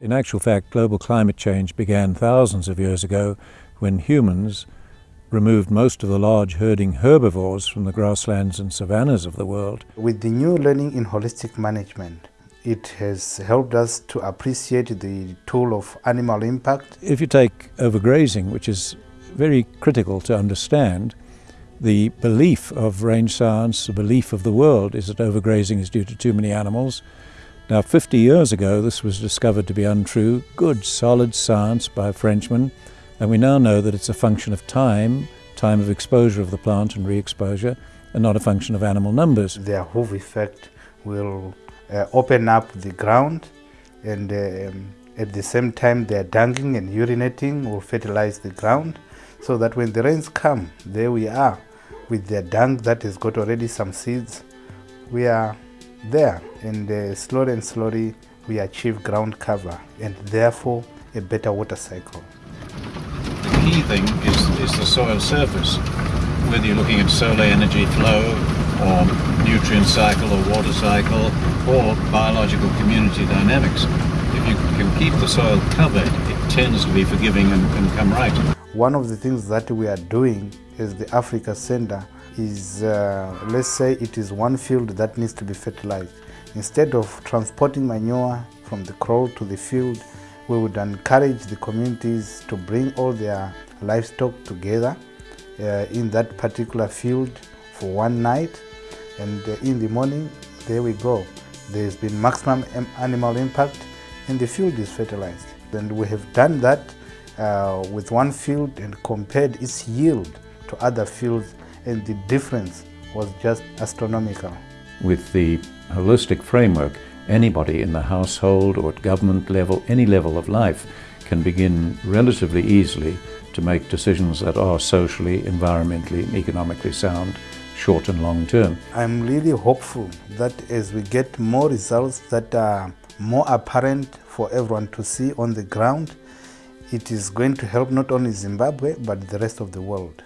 In actual fact, global climate change began thousands of years ago when humans removed most of the large herding herbivores from the grasslands and savannas of the world. With the new learning in holistic management, it has helped us to appreciate the tool of animal impact. If you take overgrazing, which is very critical to understand, the belief of range science, the belief of the world is that overgrazing is due to too many animals. Now, 50 years ago, this was discovered to be untrue. Good, solid science by a Frenchman. And we now know that it's a function of time, time of exposure of the plant and re-exposure, and not a function of animal numbers. Their hoof effect will uh, open up the ground and um, at the same time their dunging and urinating will fertilize the ground so that when the rains come, there we are with their dung that has got already some seeds. We are there and uh, slowly and slowly we achieve ground cover and therefore a better water cycle. The key thing is, is the soil surface, whether you're looking at solar energy flow or nutrient cycle or water cycle or biological community dynamics. If you can keep the soil covered, it tends to be forgiving and, and come right. One of the things that we are doing as the Africa Center is, uh, let's say it is one field that needs to be fertilized. Instead of transporting manure from the kraal to the field, we would encourage the communities to bring all their livestock together uh, in that particular field for one night. And uh, in the morning there we go. There's been maximum animal impact and the field is fertilized. And we have done that uh, with one field and compared its yield to other fields and the difference was just astronomical. With the holistic framework, anybody in the household or at government level, any level of life, can begin relatively easily to make decisions that are socially, environmentally and economically sound, short and long term. I'm really hopeful that as we get more results that are more apparent for everyone to see on the ground, it is going to help not only Zimbabwe but the rest of the world.